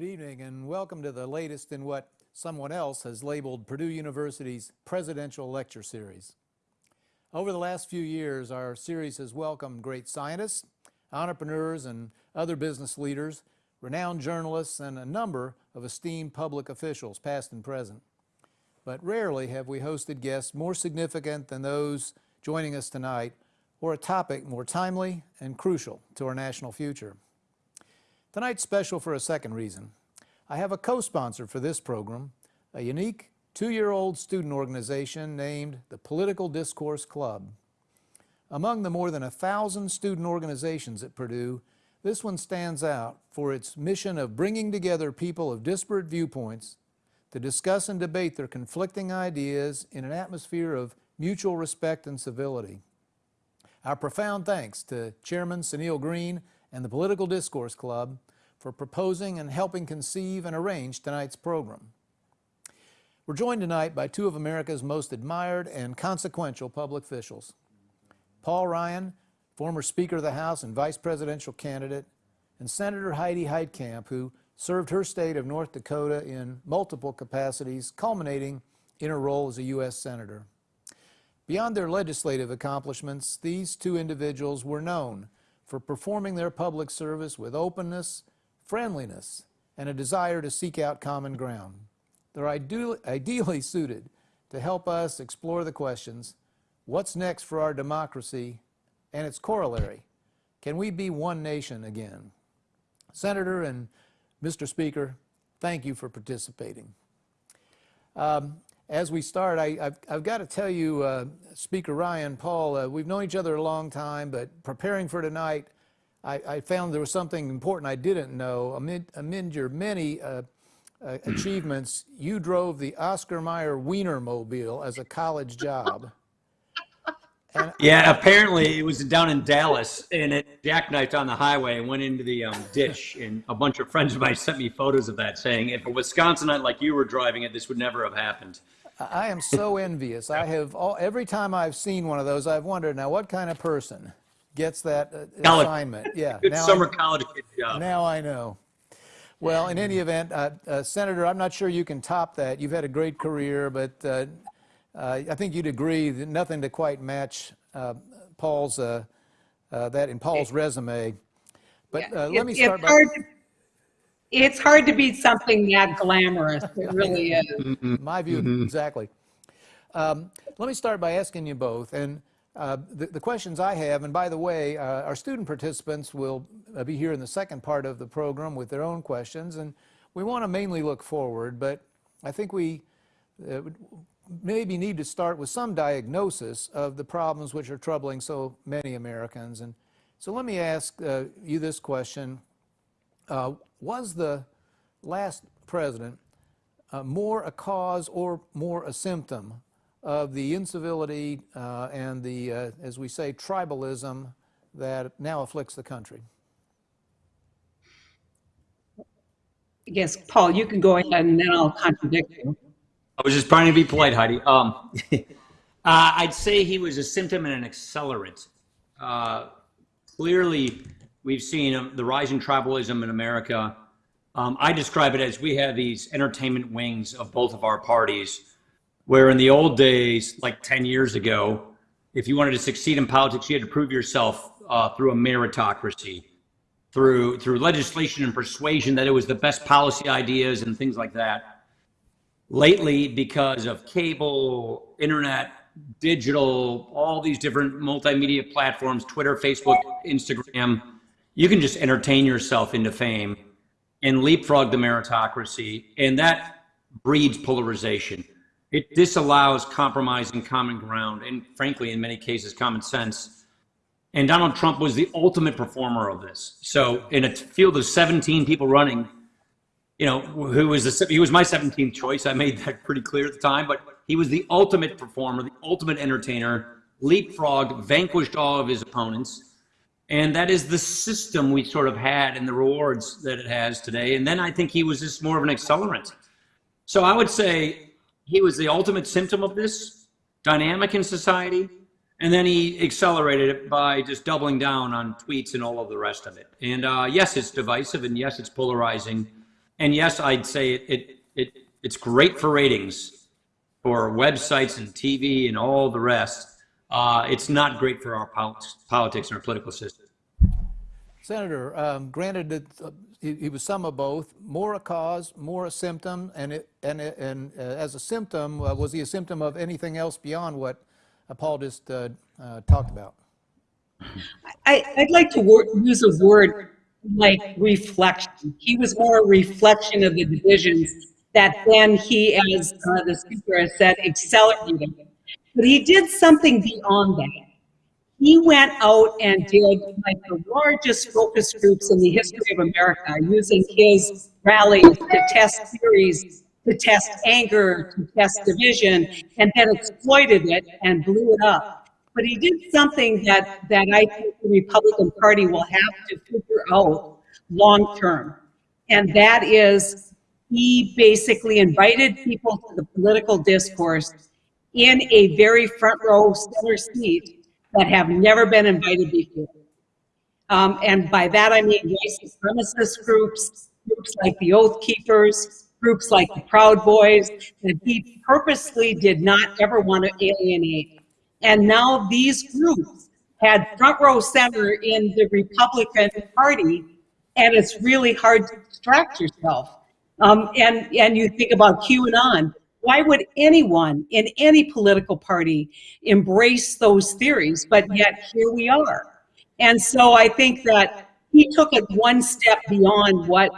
Good evening and welcome to the latest in what someone else has labeled Purdue University's Presidential Lecture Series. Over the last few years, our series has welcomed great scientists, entrepreneurs, and other business leaders, renowned journalists, and a number of esteemed public officials, past and present. But rarely have we hosted guests more significant than those joining us tonight, or a topic more timely and crucial to our national future. Tonight's special for a second reason. I have a co-sponsor for this program, a unique two-year-old student organization named the Political Discourse Club. Among the more than a thousand student organizations at Purdue, this one stands out for its mission of bringing together people of disparate viewpoints to discuss and debate their conflicting ideas in an atmosphere of mutual respect and civility. Our profound thanks to Chairman Sunil Green and the Political Discourse Club for proposing and helping conceive and arrange tonight's program. We're joined tonight by two of America's most admired and consequential public officials. Paul Ryan, former Speaker of the House and Vice Presidential candidate, and Senator Heidi Heitkamp, who served her state of North Dakota in multiple capacities, culminating in her role as a U.S. Senator. Beyond their legislative accomplishments, these two individuals were known for performing their public service with openness, friendliness, and a desire to seek out common ground. They're ideally suited to help us explore the questions, what's next for our democracy and its corollary? Can we be one nation again? Senator and Mr. Speaker, thank you for participating. Um, as we start, I, have got to tell you, uh, Speaker Ryan, Paul, uh, we've known each other a long time, but preparing for tonight, I, I found there was something important I didn't know. Amid, amid your many uh, uh achievements, you drove the Oscar Mayer Wienermobile as a college job. And yeah, apparently it was down in Dallas, and it jackknifed on the highway and went into the um, ditch. And a bunch of friends of mine sent me photos of that, saying if a Wisconsinite like you were driving it, this would never have happened. I am so envious. I have all, every time I've seen one of those, I've wondered now what kind of person gets that uh, assignment. Yeah, good now summer I, college kid job. Now I know. Well, in any event, uh, uh, Senator, I'm not sure you can top that. You've had a great career, but uh, uh, I think you'd agree that nothing to quite match uh, Paul's that in Paul's resume. But yeah. let me start by it's hard to beat something that glamorous. It really is. My view, mm-hmm. exactly. Um, let me start by asking you both, and uh, the, the, questions I have, and by the way, uh, our student participants will uh, be here in the second part of the program with their own questions, and we want to mainly look forward, but I think we uh, maybe need to start with some diagnosis of the problems which are troubling so many Americans. And so let me ask you this question. Was the last president more a cause or more a symptom of the incivility uh, and the, uh, as we say, tribalism that now afflicts the country? Yes, Paul, you can go ahead and then I'll contradict you. I was just trying to be polite, Heidi. Um, uh, I'd say he was a symptom and an accelerant. Uh, clearly, we've seen um, the rising tribalism in America. Um, I describe it as we have these entertainment wings of both of our parties, where in the old days, like 10 years ago, if you wanted to succeed in politics, you had to prove yourself uh, through a meritocracy, through through legislation and persuasion that it was the best policy ideas and things like that. Lately, because of cable, internet, digital, all these different multimedia platforms, Twitter, Facebook, Instagram, you can just entertain yourself into fame and leapfrog the meritocracy. And that breeds polarization. It disallows compromise and common ground, and frankly, in many cases, common sense. And Donald Trump was the ultimate performer of this. So, in a field of 17 people running, you know, who was the, he was my 17th choice. I made that pretty clear at the time, but he was the ultimate performer, the ultimate entertainer, leapfrogged, vanquished all of his opponents and that is the system we sort of had and the rewards that it has today. And then I think he was just more of an accelerant. So I would say he was the ultimate symptom of this dynamic in society. And then he accelerated it by just doubling down on tweets and all of the rest of it. And uh, yes, it's divisive, and yes, it's polarizing. and yes, I'd say it, it, it it's great for ratings for websites and TV and all the rest. Uh, it's not great for our pol- politics and our political system. Senator, um, granted that uh, he, he was some of both, more a cause, more a symptom, and it, and it, and uh, as a symptom, uh, was he a symptom of anything else beyond what Paul just uh, uh, talked about? I, I'd like to use a word like reflection. He was more a reflection of the divisions that then he, as uh, the speaker has said, accelerated. But he did something beyond that. He went out and did like the largest focus groups in the history of America, using his rallies to test theories, to test anger, to test division, and then exploited it and blew it up. But he did something that, that I think the Republican Party will have to figure out long term. And that is, he basically invited people to the political discourse in a very front row center seat that have never been invited before. Um, and by that I mean white supremacist groups, groups like the Oath Keepers, groups like the Proud Boys, that he purposely did not ever want to alienate. And now these groups had front row center in the Republican Party, and it's really hard to distract yourself. Um, and, and you think about QAnon. Why would anyone in any political party embrace those oh, theories? But yet here we are. And so I think that he took it one step beyond what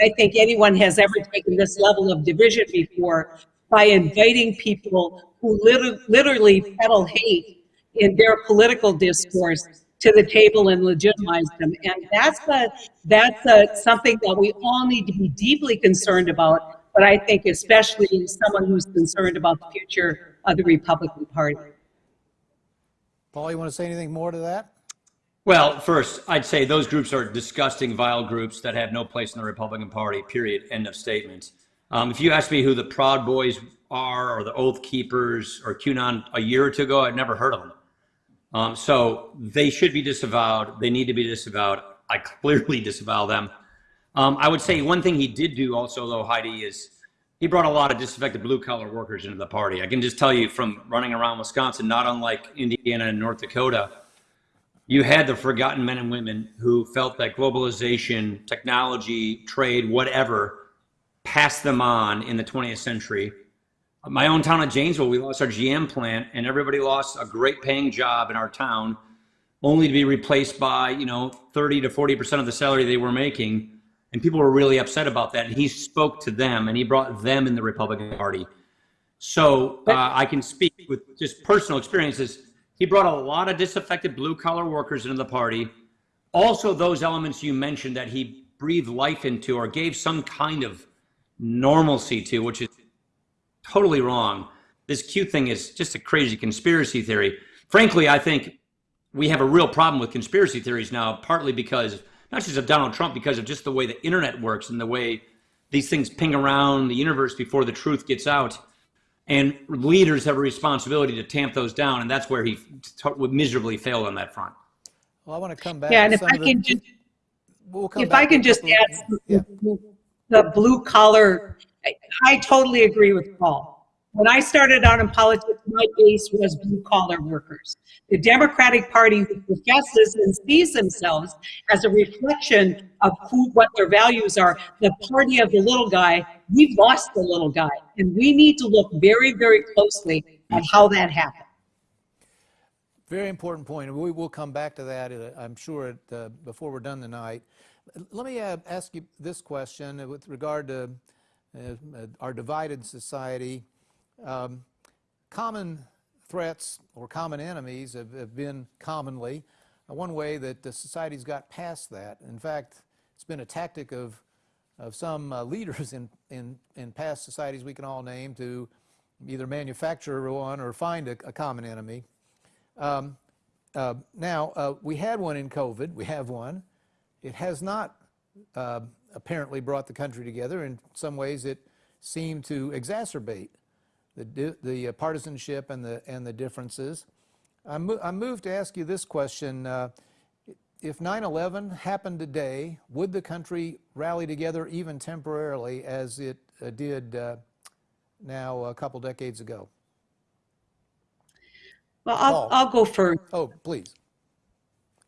I think anyone has ever taken this level of division before by inviting people who liter- literally peddle hate in their political discourse to the table and legitimize them. And that's a, that's a, something that we all need to be deeply concerned about, but I think especially someone who's concerned about the future of the Republican Party. Paul, you want to say anything more to that? Well, first, I'd say those groups are disgusting, vile groups that have no place in the Republican Party, period. End of statement. Um, if you ask me who the Proud Boys are, or the Oath Keepers, or QAnon a year or two ago, I'd never heard of them. Um, so they should be disavowed. They need to be disavowed. I clearly disavow them. Um, I would say one thing he did do also, though, Heidi, is he brought a lot of disaffected blue collar workers into the party. I can just tell you from running around Wisconsin, not unlike Indiana and North Dakota, you had the forgotten men and women who felt that globalization, technology, trade, whatever, passed them on in the 20th century. My own town of Janesville, we lost our GM plant, and everybody lost a great paying job in our town, only to be replaced by you know 30 to 40 percent of the salary they were making, and people were really upset about that. And he spoke to them, and he brought them in the Republican Party. So uh, I can speak with just personal experiences. He brought a lot of disaffected blue collar workers into the party. Also, those elements you mentioned that he breathed life into or gave some kind of normalcy to, which is totally wrong. This Q thing is just a crazy conspiracy theory. Frankly, I think we have a real problem with conspiracy theories now, partly because not just of Donald Trump, because of just the way the internet works and the way these things ping around the universe before the truth gets out. And leaders have a responsibility to tamp those down, and that's where he t- miserably failed on that front. Well, I want to come back. Yeah, and if I of the- can just, we'll if I can just couple add, Yeah. the blue collar, I, I totally agree with Paul. When I started out in politics, my base was blue collar workers. The Democratic Party professes and sees themselves as a reflection of who, what their values are, the party of the little guy, we've lost the little guy. And we need to look very, very closely at how that happened. Very important point, we will come back to that, uh, I'm sure, at, uh, before we're done tonight. Let me uh, ask you this question with regard to uh, uh, our divided society. Um, Common threats or common enemies have have been commonly uh, one way that the society's got past that. In fact, it's been a tactic of, of some uh, leaders in, in, in past societies we can all name to either manufacture one or find a, a common enemy. Um, uh, Now, uh, we had one in COVID, we have one. It has not uh, apparently brought the country together. In some ways, it seemed to exacerbate the, the uh, partisanship and the, and the differences. I'm, mo- I'm moved to ask you this question. uh, if 9/11 happened today, would the country rally together even temporarily as it uh, did uh, now a couple decades ago? Well, I'll, Paul. I'll go first. Oh, please.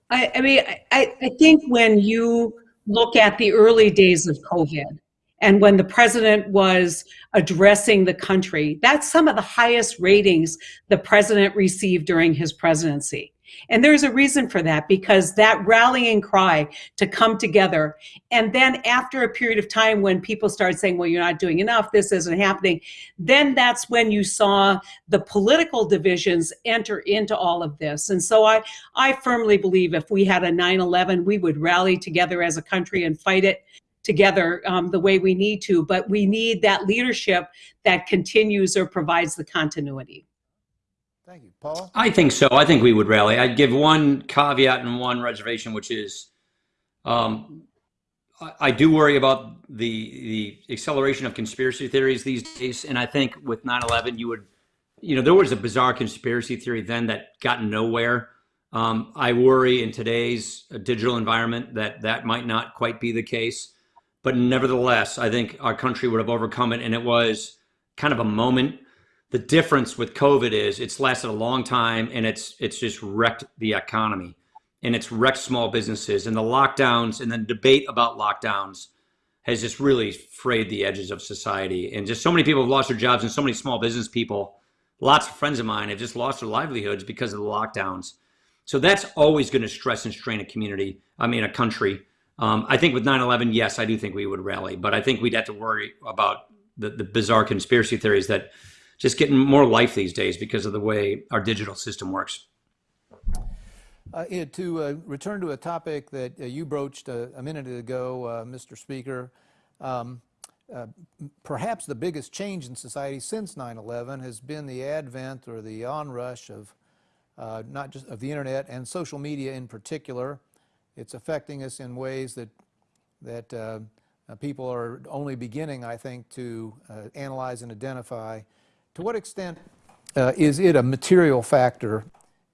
I, I mean, I, I think when you look at the early days of COVID and when the president was addressing the country, that's some of the highest ratings the president received during his presidency. And there's a reason for that because that rallying cry to come together. And then after a period of time when people started saying, well, you're not doing enough, this isn't happening, then that's when you saw the political divisions enter into all of this. And so I, I firmly believe if we had a 9 11, we would rally together as a country and fight it together um, the way we need to. But we need that leadership that continues or provides the continuity. Thank you. Paul? I think so. I think we would rally. I'd give one caveat and one reservation, which is um, I, I do worry about the the acceleration of conspiracy theories these days. And I think with 9 11, you would, you know, there was a bizarre conspiracy theory then that got nowhere. Um, I worry in today's uh, digital environment that that might not quite be the case. But nevertheless, I think our country would have overcome it. And it was kind of a moment. The difference with COVID is it's lasted a long time and it's it's just wrecked the economy and it's wrecked small businesses and the lockdowns and the debate about lockdowns has just really frayed the edges of society. And just so many people have lost their jobs and so many small business people lots of friends of mine have just lost their livelihoods because of the lockdowns. So that's always going to stress and strain a community i mean a country um, i think with 9-11 yes i do think we would rally but i think we'd have to worry about the, the bizarre conspiracy theories that just getting more life these days because of the way our digital system works. Uh, to uh, return to a topic that uh, you broached a, a minute ago, uh, Mr. Speaker, um, uh, perhaps the biggest change in society since 9/11 has been the advent or the onrush of uh, not just of the internet and social media in particular. It's affecting us in ways that that uh, uh, people are only beginning, I think, to uh, analyze and identify. To what extent uh, is it a material factor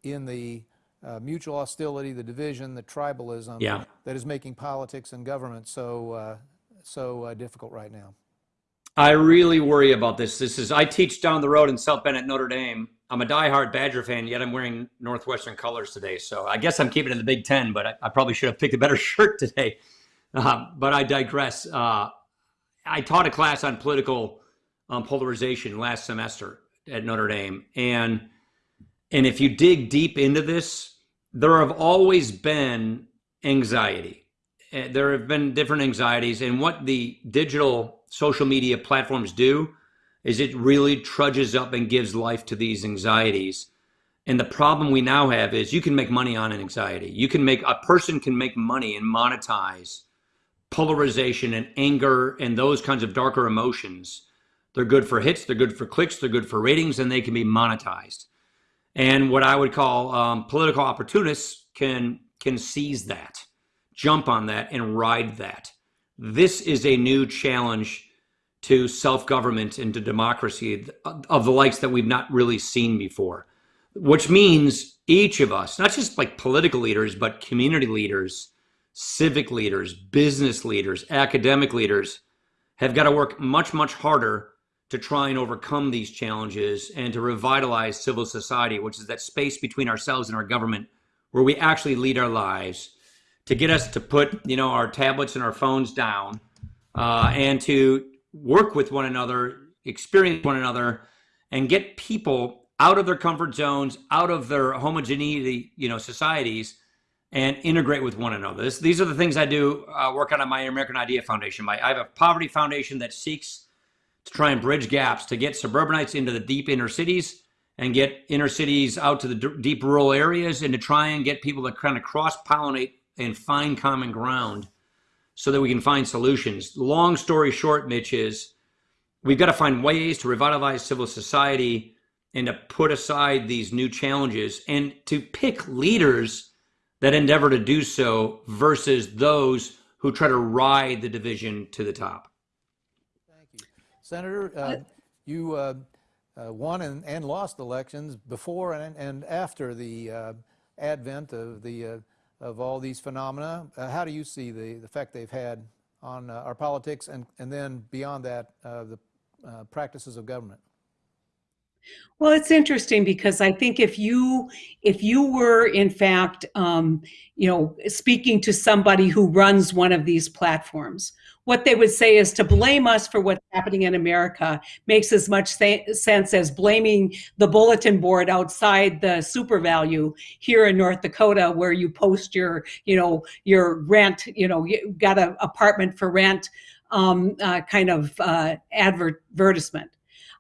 in the uh, mutual hostility, the division, the tribalism Yeah. that is making politics and government so uh, so uh, difficult right now? I really worry about this. This is I teach down the road in South Bend at Notre Dame. I'm a diehard Badger fan, yet I'm wearing Northwestern colors today. So I guess I'm keeping it in the Big Ten, but I, I probably should have picked a better shirt today. Uh, but I digress. Uh, I taught a class on political um, polarization last semester at Notre Dame, and and if you dig deep into this, there have always been anxiety. Uh, There have been different anxieties, and what the digital social media platforms do is it really trudges up and gives life to these anxieties. And the problem we now have is you can make money on an anxiety. You can make a person can make money and monetize polarization and anger and those kinds of darker emotions. They're good for hits, they're good for clicks, they're good for ratings, and they can be monetized. And what I would call um, political opportunists can can seize that, jump on that, and ride that. This is a new challenge to self-government and to democracy of the likes that we've not really seen before. Which means each of us, not just like political leaders, but community leaders, civic leaders, business leaders, academic leaders, have got to work much, much harder to try and overcome these challenges and to revitalize civil society, which is that space between ourselves and our government where we actually lead our lives, to get us to put, you know, our tablets and our phones down uh, and to work with one another, experience one another, and get people out of their comfort zones, out of their homogeneity, you know, societies, and integrate with one another. This, these are the things I do uh, work on at my American Idea Foundation. My, I have a poverty foundation that seeks to try and bridge gaps to get suburbanites into the deep inner cities and get inner cities out to the deep rural areas and to try and get people to kind of cross pollinate and find common ground so that we can find solutions. Long story short, Mitch, is we've got to find ways to revitalize civil society and to put aside these new challenges and to pick leaders that endeavor to do so versus those who try to ride the division to the top. Thank you. Senator, uh, you uh, uh, won and, and lost elections before and, and after the uh, advent of the uh, of all these phenomena. Uh, how do you see the, the effect they've had on uh, our politics and, and then beyond that, uh, the uh, practices of government? Well, it's interesting because I think if you if you were in fact, um, you know, speaking to somebody who runs one of these platforms, what they would say is to blame us for what's happening in America makes as much sense as blaming the bulletin board outside the SuperValu here in North Dakota, where you post your, you know, your rent, you know, you got an apartment for rent um, uh, kind of uh, advertisement.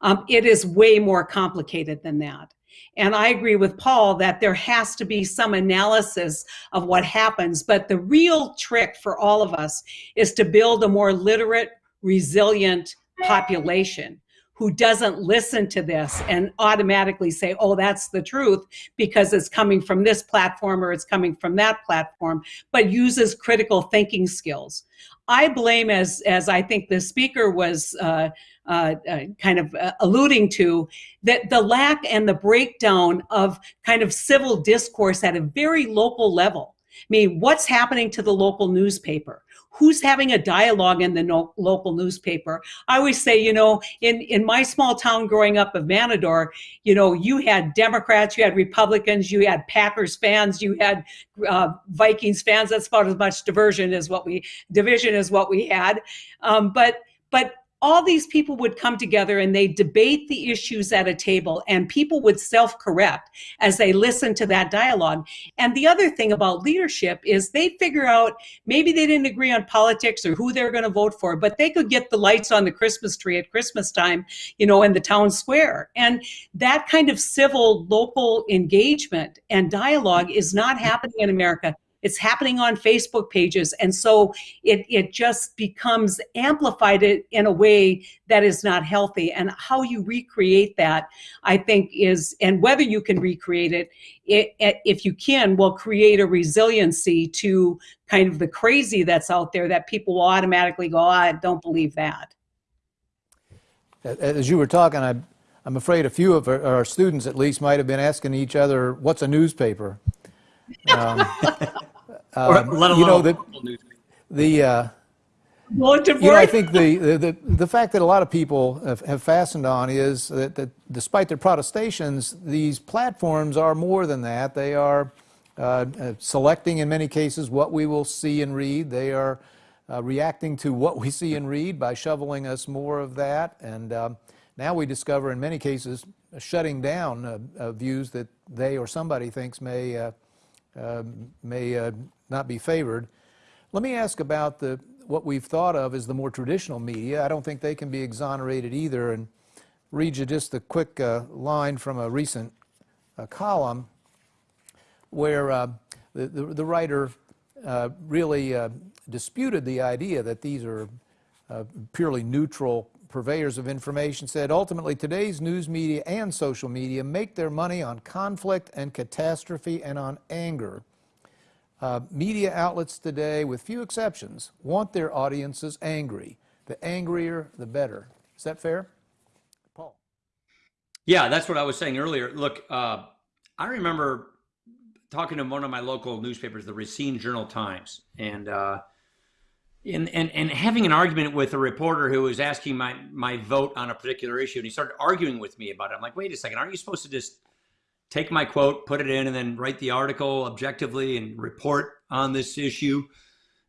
Um, it is way more complicated than that. And I agree with Paul that there has to be some analysis of what happens. But the real trick for all of us is to build a more literate, resilient population who doesn't listen to this and automatically say, oh, that's the truth because it's coming from this platform or it's coming from that platform, but uses critical thinking skills. I blame, as, as I think the speaker was uh, uh, uh, kind of uh, alluding to, that the lack and the breakdown of kind of civil discourse at a very local level. I mean, what's happening to the local newspaper? Who's having a dialogue in the no local newspaper? I always say, you know, in, in my small town growing up of Mantador, you know, you had Democrats, you had Republicans, you had Packers fans, you had uh, Vikings fans. That's about as much diversion as what we, division as what we had. Um, but, but all these people would come together and they debate the issues at a table and people would self-correct as they listen to that dialogue. And the other thing about leadership is they figure out maybe they didn't agree on politics or who they're going to vote for but they could get the lights on the christmas tree at christmas time you know in the town square. And that kind of civil local engagement and dialogue is not happening in america it's happening on Facebook pages. And so it, it just becomes amplified in a way that is not healthy. And how you recreate that, I think is, and whether you can recreate it, it, if you can, will create a resiliency to kind of the crazy that's out there that people will automatically go, oh, I don't believe that. As you were talking, I, I'm afraid a few of our, our students at least might have been asking each other, what's a newspaper? Um, um, you know the the uh, you know, I think the, the, the fact that a lot of people have, have fastened on is that, that, despite their protestations, these platforms are more than that. They are uh, uh, selecting, in many cases, what we will see and read. They are uh, reacting to what we see and read by shoveling us more of that. And um, now we discover, in many cases, shutting down uh, uh, views that they or somebody thinks may, uh, may not be favored. Let me ask about the, what we've thought of as the more traditional media. I don't think they can be exonerated either. And read you just a quick uh, line from a recent uh, column where uh, the, the, the, writer uh, really uh, disputed the idea that these are uh, purely neutral purveyors of information, said ultimately today's news media and social media make their money on conflict and catastrophe and on anger. Uh, media outlets today, with few exceptions, want their audiences angry. The angrier, the better. Is that fair? Paul. Yeah, that's what I was saying earlier. Look, uh, I remember talking to one of my local newspapers, the Racine Journal Times, and uh, and, and and having an argument with a reporter who was asking my my vote on a particular issue, and he started arguing with me about it. I'm like, wait a second, aren't you supposed to just take my quote, put it in, and then write the article objectively and report on this issue.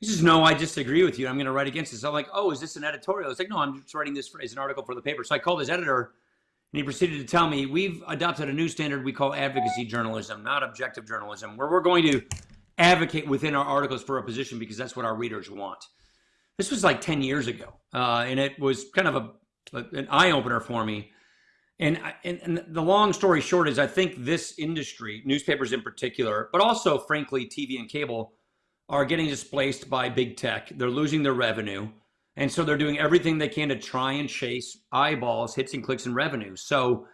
He says, no, I disagree with you. I'm going to write against this. I'm like, oh, is this an editorial? It's like, no, I'm just writing this as an article for the paper. So I called his editor, and he proceeded to tell me, we've adopted a new standard we call advocacy journalism, not objective journalism, where we're going to advocate within our articles for a position because that's what our readers want. This was like 10 years ago, uh, and it was kind of a, an eye opener for me and, and, and the long story short is, I think this industry, newspapers in particular, but also, frankly, TV and cable, are getting displaced by big tech. They're losing their revenue. And so they're doing everything they can to try and chase eyeballs, hits and clicks and revenue. So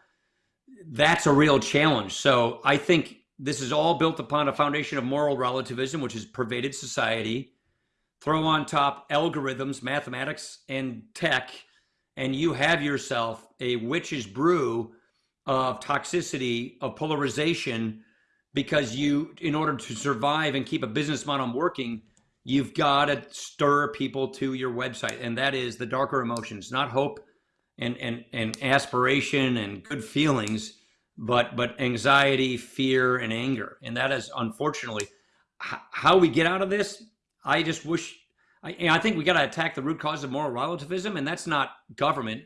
that's a real challenge. So I think this is all built upon a foundation of moral relativism, which has pervaded society. Throw on top algorithms, mathematics, and tech and you have yourself a witch's brew of toxicity, of polarization because you, in order to survive and keep a business model working, you've got to stir people to your website, and that is the darker emotions, not hope and and and aspiration and good feelings, but but anxiety, fear, and anger, and that is unfortunately how we get out of this. I just wish. I, I think we got to attack the root cause of moral relativism, and that's not government.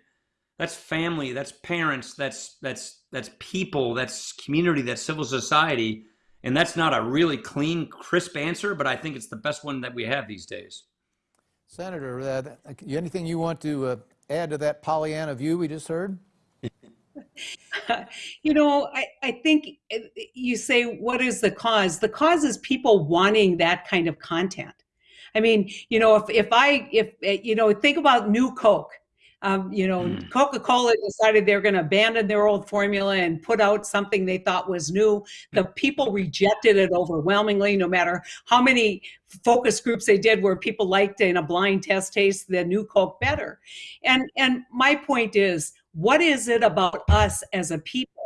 That's family. That's parents. That's that's that's people. That's community. That's civil society. And that's not a really clean, crisp answer, but I think it's the best one that we have these days. Senator, uh, anything you want to uh, add to that Pollyanna view we just heard? You know, I, I think uh, you say, what is the cause? The cause is people wanting that kind of content. I mean, you know, if, if I, if, you know, think about new Coke. Um, you know, Mm. Coca-Cola decided they're going to abandon their old formula and put out something they thought was new. The people rejected it overwhelmingly, no matter how many focus groups they did where people liked in a blind test taste the new Coke better. And and my point is, what is it about us as a people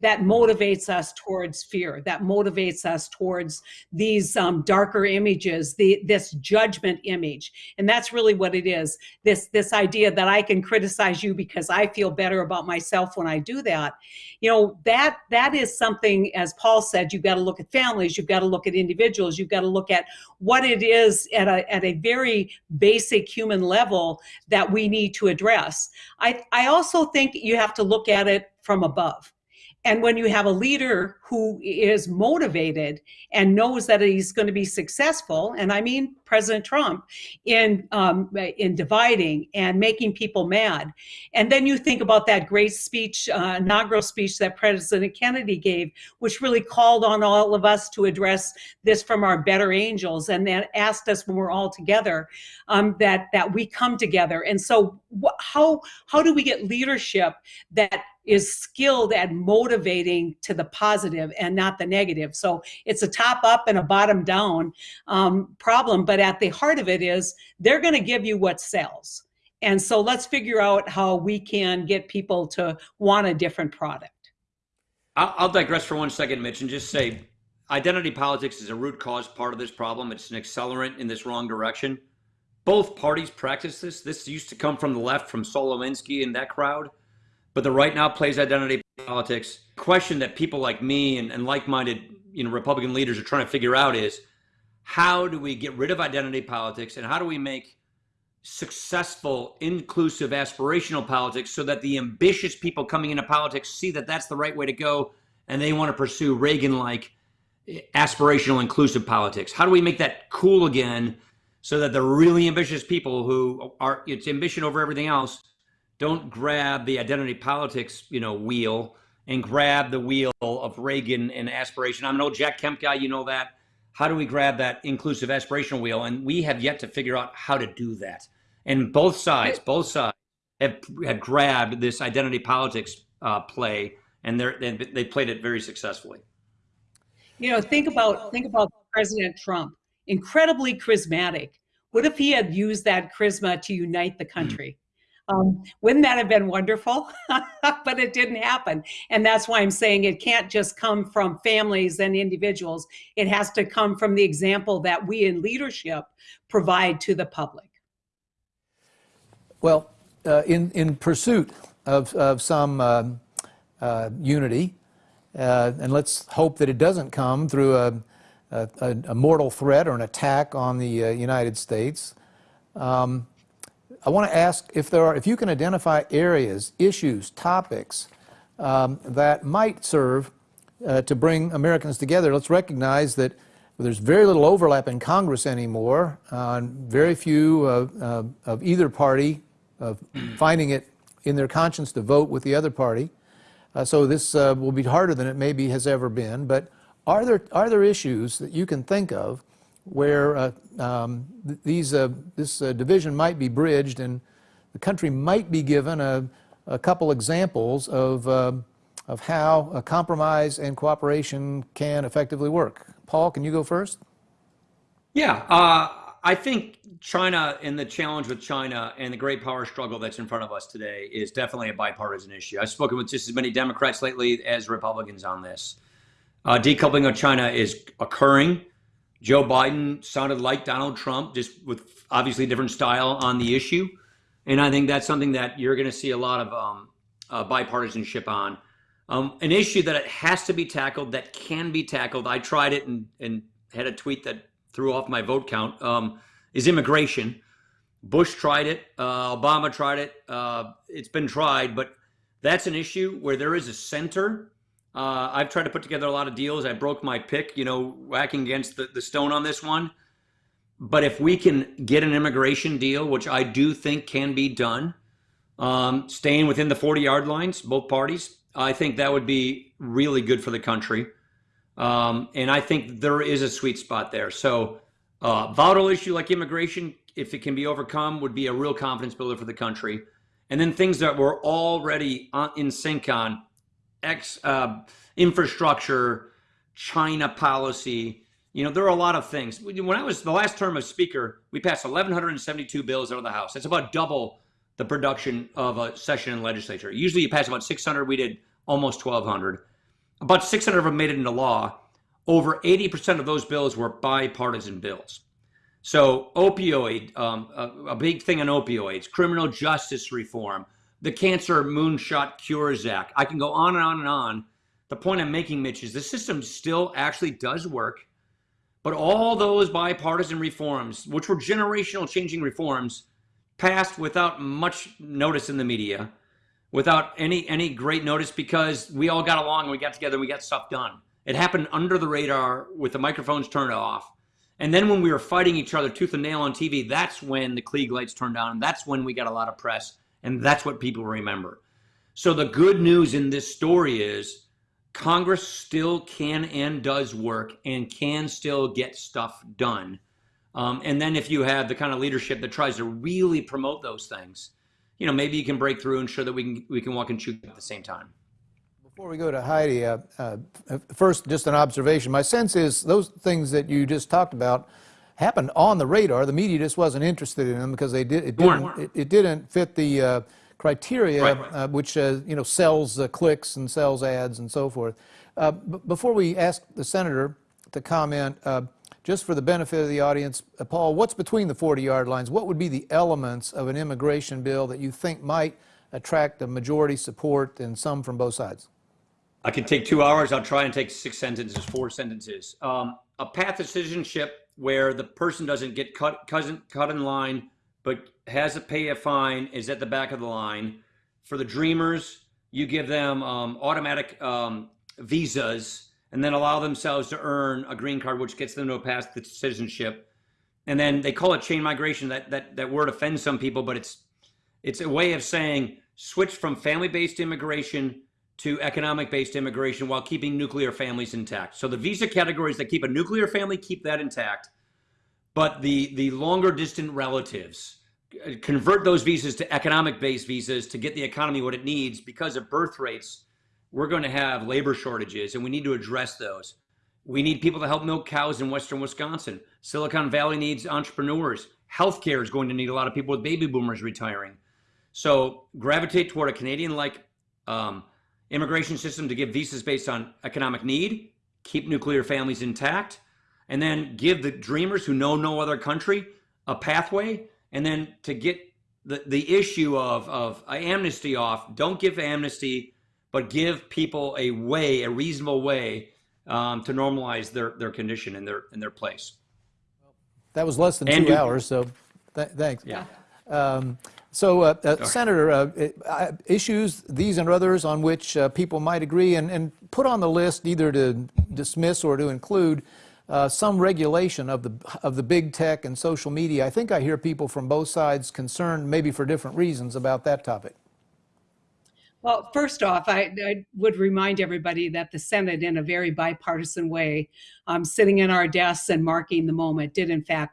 that motivates us towards fear, that motivates us towards these um, darker images, the, this judgment image, and that's really what it is. This this idea that I can criticize you because I feel better about myself when I do that. You know that that is something, as Paul said, you've got to look at families, you've got to look at individuals, you've got to look at what it is at a at a very basic human level that we need to address. I I also think you have to look at it from above. And when you have a leader who is motivated and knows that he's going to be successful, and I mean President Trump, in um, in dividing and making people mad, and then you think about that great speech, uh, inaugural speech that President Kennedy gave, which really called on all of us to address this from our better angels, and then asked us when we're all together um, that that we come together. And so, how how do we get leadership that is skilled at motivating to the positive and not the negative. So it's a top up and a bottom down um, problem. But at the heart of it is they're going to give you what sells. And so let's figure out how we can get people to want a different product. I'll, digress for one second, Mitch, and just say identity politics is a root cause part of this problem. It's an accelerant in this wrong direction. Both parties practice this. This used to come from the left, from Saul Alinsky and that crowd. But the right now plays identity politics. Question that people like me and, and like-minded, you know, Republican leaders are trying to figure out is how do we get rid of identity politics and how do we make successful, inclusive, aspirational politics so that the ambitious people coming into politics see that that's the right way to go and they want to pursue Reagan-like eh, aspirational, inclusive politics? How do we make that cool again so that the really ambitious people who are it's ambition over everything else don't grab the identity politics, you know, wheel and grab the wheel of Reagan and aspiration. I'm an old Jack Kemp guy, you know that. How do we grab that inclusive aspirational wheel? And we have yet to figure out how to do that. And both sides, both sides have, have grabbed this identity politics uh, play, and they're they, they played it very successfully. You know, think about think about President Trump, incredibly charismatic. What if he had used that charisma to unite the country? Um, wouldn't that have been wonderful? but it didn't happen. And that's why I'm saying it can't just come from families and individuals. It has to come from the example that we in leadership provide to the public. Well, uh, in, in pursuit of, of some um, uh, unity, uh, and let's hope that it doesn't come through a, a, a mortal threat or an attack on the uh, United States. Um, I want to ask if there are, if you can identify areas, issues, topics um, that might serve uh, to bring Americans together. Let's recognize that there's very little overlap in Congress anymore. Uh, very few uh, of either party finding it in their conscience to vote with the other party. Uh, so this uh, will be harder than it maybe has ever been. But are there are there issues that you can think of where uh, um, th these this division might be bridged and the country might be given a, a couple examples of of how a compromise and cooperation can effectively work? Paul, can you go first? Yeah, uh, I think China and the challenge with China and the great power struggle that's in front of us today is definitely a bipartisan issue. I've spoken with just as many Democrats lately as Republicans on this. Uh, decoupling of China is occurring. Joe Biden sounded like Donald Trump, just with obviously different style on the issue. And I think that's something that you're going to see a lot of um, uh, bipartisanship on. Um, an issue that it has to be tackled, that can be tackled. I tried it and, and had a tweet that threw off my vote count. Um, is immigration. Bush tried it. Uh, Obama tried it. Uh, it's been tried, but that's an issue where there is a center. Uh, I've tried to put together a lot of deals. I broke my pick, you know, whacking against the, the stone on this one. But if we can get an immigration deal, which I do think can be done, um, staying within the 40 yard lines, both parties, I think that would be really good for the country. Um, and I think there is a sweet spot there. So, uh, volatile issue like immigration, if it can be overcome, would be a real confidence builder for the country. And then things that we're already on, in sync on, ex uh, infrastructure, China policy. You know, there are a lot of things. When I was the last term of speaker, we passed 1,172 bills out of the House. That's about double the production of a session in legislature. Usually you pass about 600. We did almost 1,200. About 600 of them made it into law. Over 80% of those bills were bipartisan bills. So, opioid, um, a, a, big thing on opioids, criminal justice reform, the Cancer Moonshot Cures Act. I can go on and on and on. The point I'm making, Mitch, is the system still actually does work. But all those bipartisan reforms, which were generational changing reforms, passed without much notice in the media, without any any great notice because we all got along and we got together and we got stuff done. It happened under the radar with the microphones turned off. And then when we were fighting each other tooth and nail on TV, that's when the Klieg lights turned on. And that's when we got a lot of press. And that's what people remember. So the good news in this story is Congress still can and does work and can still get stuff done. Um, and then if you have the kind of leadership that tries to really promote those things, you know, maybe you can break through and show that we can we can walk and chew at the same time. Before we go to Heidi, uh, uh, first, just an observation. My sense is those things that you just talked about happened on the radar. The media just wasn't interested in them because they did it didn't it, it didn't fit the uh, criteria, right, right. Uh, which uh, you know sells uh, clicks and sells ads and so forth. before we ask the senator to comment, just for the benefit of the audience, Paul, what's between the 40-yard lines? What would be the elements of an immigration bill that you think might attract a majority support and some from both sides? I can take two hours. I'll try and take six sentences, four sentences. Um, a path to citizenship where the person doesn't get cut, cut in line, but has to pay a fine, is at the back of the line. For the dreamers, you give them um, automatic um, visas and then allow themselves to earn a green card, which gets them to pass the citizenship. And then they call it chain migration. That, that, that word offends some people, but it's, it's a way of saying switch from family-based immigration to economic based immigration while keeping nuclear families intact. So the visa categories that keep a nuclear family keep that intact, but the the longer distant relatives uh, convert those visas to economic based visas to get the economy what it needs because of birth rates. We're going to have labor shortages and we need to address those. We need people to help milk cows in western Wisconsin. Silicon Valley needs entrepreneurs. Healthcare is going to need a lot of people with baby boomers retiring. So gravitate toward a Canadian like um, immigration system to give visas based on economic need, keep nuclear families intact, and then give the dreamers who know no other country a pathway, and then to get the, the issue of, of amnesty off. Don't give amnesty, but give people a way, a reasonable way um, to normalize their, their condition and their, in their place. That was less than and two hours, so th thanks. Yeah. Um, so, uh, uh, Senator, uh, uh, issues, these and others on which uh, people might agree, and, and, put on the list either to dismiss or to include uh, some regulation of the, of the big tech and social media. I think I hear people from both sides concerned, maybe for different reasons, about that topic. Well, first off, I, I, would remind everybody that the Senate, in a very bipartisan way, um, sitting in our desks and marking the moment, did in fact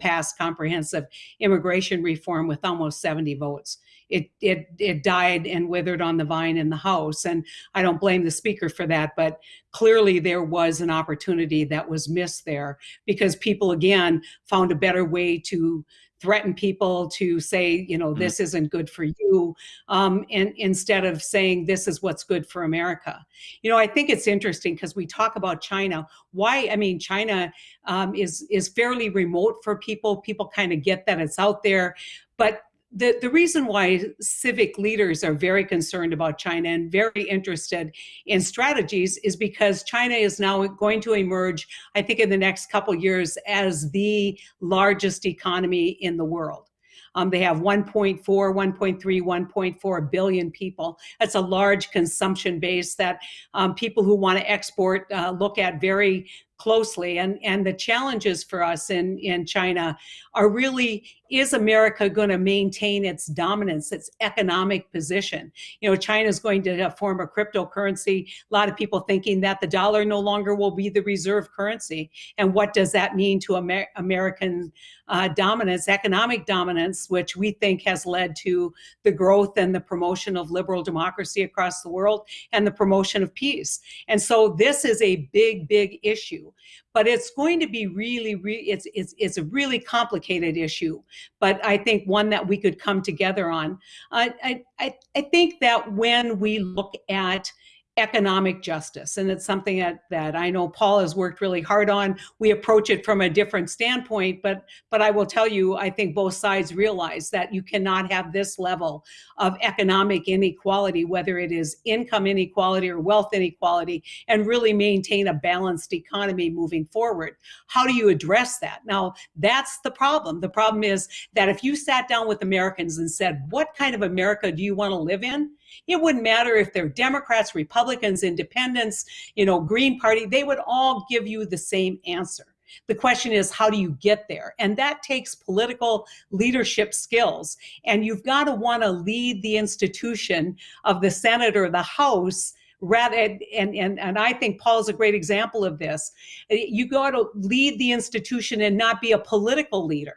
passed comprehensive immigration reform with almost 70 votes. It, it, it died and withered on the vine in the House. And I don't blame the speaker for that, but clearly there was an opportunity that was missed there because people, again, found a better way to threaten people to say, you know, this isn't good for you, um, and instead of saying this is what's good for America. You know, I think it's interesting because we talk about China. Why? I mean, China um, is is fairly remote for people. People kind of get that it's out there, but the, the reason why civic leaders are very concerned about China and very interested in strategies is because China is now going to emerge, I think, in the next couple years as the largest economy in the world. Um, they have 1.4, 1.3, 1.4 billion people. That's a large consumption base that um, people who want to export uh, look at very closely. And, and the challenges for us in, in China are really, is America going to maintain its dominance, its economic position? You know, China is going to form a cryptocurrency. A lot of people thinking that the dollar no longer will be the reserve currency. And what does that mean to Amer American uh, dominance, economic dominance, which we think has led to the growth and the promotion of liberal democracy across the world and the promotion of peace. And so this is a big, big issue but it's going to be really, really it's, it's, it's a really complicated issue, but I think one that we could come together on. I, I, I think that when we look at economic justice. And it's something that, that I know Paul has worked really hard on. We approach it from a different standpoint, but, but I will tell you, I think both sides realize that you cannot have this level of economic inequality, whether it is income inequality or wealth inequality, and really maintain a balanced economy moving forward. How do you address that? Now, that's the problem. The problem is that if you sat down with Americans and said, what kind of America do you want to live in? It wouldn't matter if they're Democrats, Republicans, independents, you know, Green Party, they would all give you the same answer. The question is, how do you get there? And that takes political leadership skills. And you've got to want to lead the institution of the Senate or the House rather and, and and i think paul's a great example of this you got to lead the institution and not be a political leader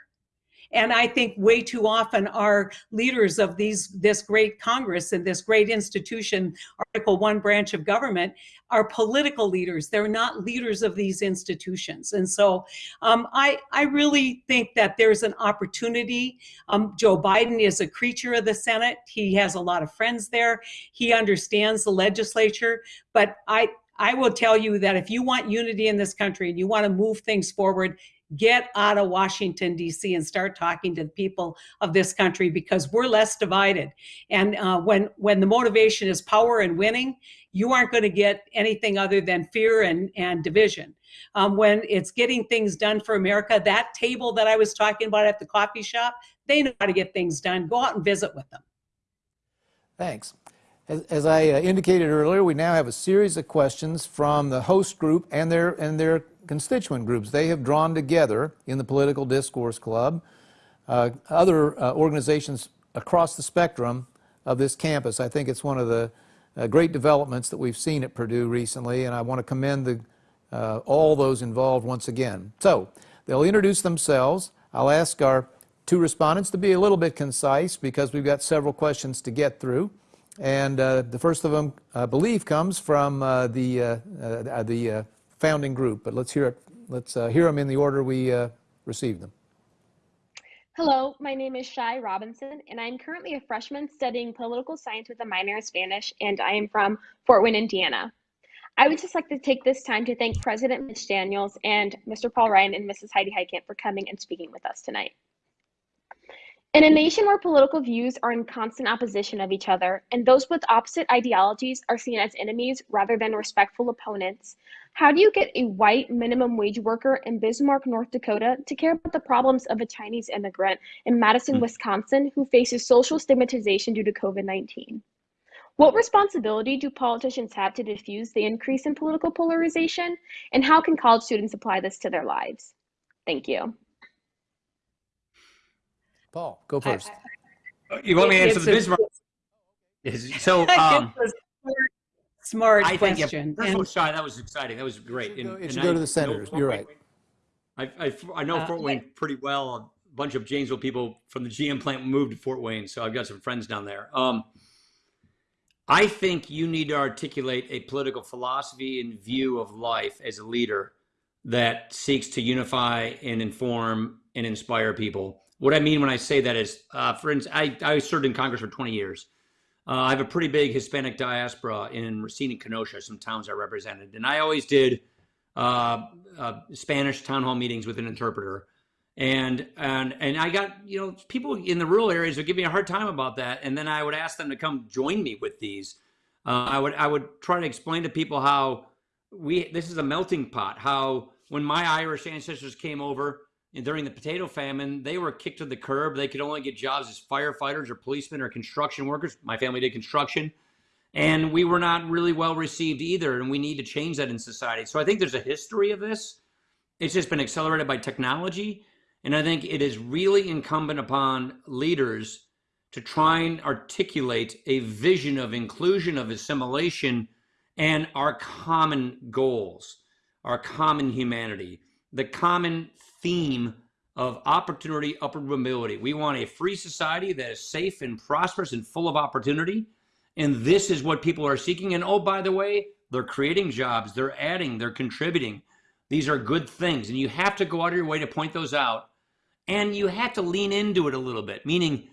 and I think way too often our leaders of these this great Congress and this great institution, Article One branch of government, are political leaders. They're not leaders of these institutions. And so um, I, I really think that there's an opportunity. Um, Joe Biden is a creature of the Senate. He has a lot of friends there. He understands the legislature. But I, I will tell you that if you want unity in this country and you want to move things forward, get out of Washington, D.C., and start talking to the people of this country because we're less divided. And uh, when, when the motivation is power and winning, you aren't going to get anything other than fear and, and division. Um, when it's getting things done for America, that table that I was talking about at the coffee shop, they know how to get things done. Go out and visit with them. Thanks. As, I uh, indicated earlier, we now have a series of questions from the host group and their, and their constituent groups. They have drawn together in the Political Discourse Club uh, other uh, organizations across the spectrum of this campus. I think it's one of the uh, great developments that we've seen at Purdue recently, and I want to commend the, uh, all those involved once again. So they'll introduce themselves. I'll ask our two respondents to be a little bit concise because we've got several questions to get through. And uh, the first of them, I believe, comes from uh, the, uh, uh the uh, founding group. But let's hear it. Let's uh, hear them in the order we received them. Hello, my name is Shai Robinson, and I'm currently a freshman studying political science with a minor in Spanish, and I am from Fort Wayne, Indiana. I would just like to take this time to thank President Mitch Daniels and Mr. Paul Ryan and Mrs. Heidi Heitkamp for coming and speaking with us tonight. In a nation where political views are in constant opposition of each other, and those with opposite ideologies are seen as enemies rather than respectful opponents, how do you get a white minimum wage worker in Bismarck, North Dakota to care about the problems of a Chinese immigrant in Madison, hmm. Wisconsin who faces social stigmatization due to COVID 19? What responsibility do politicians have to diffuse the increase in political polarization? And how can college students apply this to their lives? Thank you. Paul, go first. Uh, you want me to answer the Bismarck? So, um, smart, I think, question. Yeah, first of all, that was exciting. That was great. It should go, it should and go I to the senators. You're right. I, I, I know uh, Fort Wayne pretty well. A bunch of Janesville people from the GM plant moved to Fort Wayne, so I've got some friends down there. Um, I think you need to articulate a political philosophy and view of life as a leader that seeks to unify and inform and inspire people What I mean when I say that is, uh, for instance, I, I served in Congress for 20 years. Uh, I have a pretty big Hispanic diaspora in Racine and Kenosha, some towns I represented. And I always did uh, uh, Spanish town hall meetings with an interpreter. And, and, and I got, you know, people in the rural areas would give me a hard time about that. And then I would ask them to come join me with these. Uh, I would, I would try to explain to people how we, this is a melting pot, how when my Irish ancestors came over, and during the potato famine, they were kicked to the curb. They could only get jobs as firefighters or policemen or construction workers. My family did construction. And we were not really well received either. And we need to change that in society. So I think there's a history of this. It's just been accelerated by technology. And I think it is really incumbent upon leaders to try and articulate a vision of inclusion, of assimilation, and our common goals, our common humanity, the common theme of opportunity, upward mobility. We want a free society that is safe and prosperous and full of opportunity. And this is what people are seeking. And oh, by the way, they're creating jobs, they're adding, they're contributing. These are good things. And you have to go out of your way to point those out. And you have to lean into it a little bit, meaning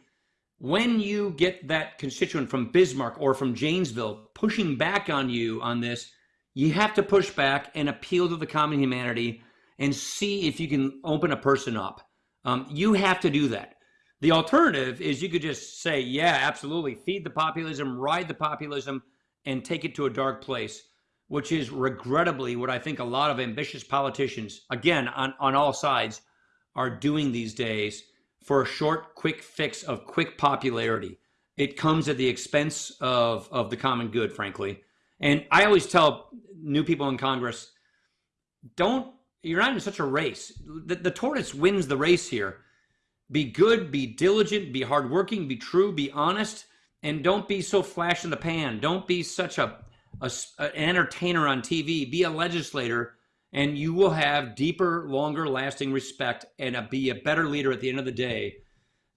when you get that constituent from Bismarck or from Janesville pushing back on you on this, you have to push back and appeal to the common humanity and see if you can open a person up. Um, you have to do that. The alternative is you could just say, yeah, absolutely, feed the populism, ride the populism, and take it to a dark place, which is regrettably what I think a lot of ambitious politicians, again, on, on all sides, are doing these days for a short, quick fix of quick popularity. It comes at the expense of, of the common good, frankly. And I always tell new people in Congress, don't you're not in such a race. The, the tortoise wins the race here. Be good, be diligent, be hardworking, be true, be honest, and don't be so flash in the pan. Don't be such a, a an entertainer on TV. Be a legislator, and you will have deeper, longer lasting respect and a, be a better leader at the end of the day.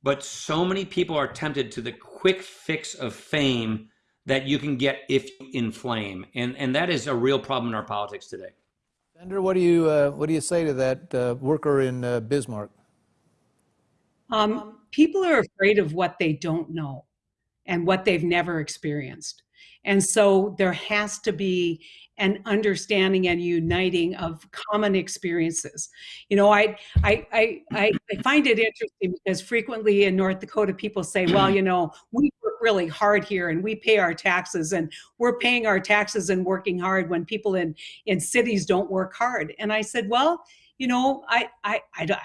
But so many people are tempted to the quick fix of fame that you can get if you inflame, and and that is a real problem in our politics today. Senator, what do you uh, what do you say to that uh, worker in uh, Bismarck? Um, people are afraid of what they don't know and what they've never experienced. And so there has to be an understanding and uniting of common experiences. You know, I, I, I, I find it interesting because frequently in North Dakota, people say, well, you know, we work really hard here and we pay our taxes and we're paying our taxes and working hard when people in, in cities don't work hard. And I said, well, you know, I, I, I, I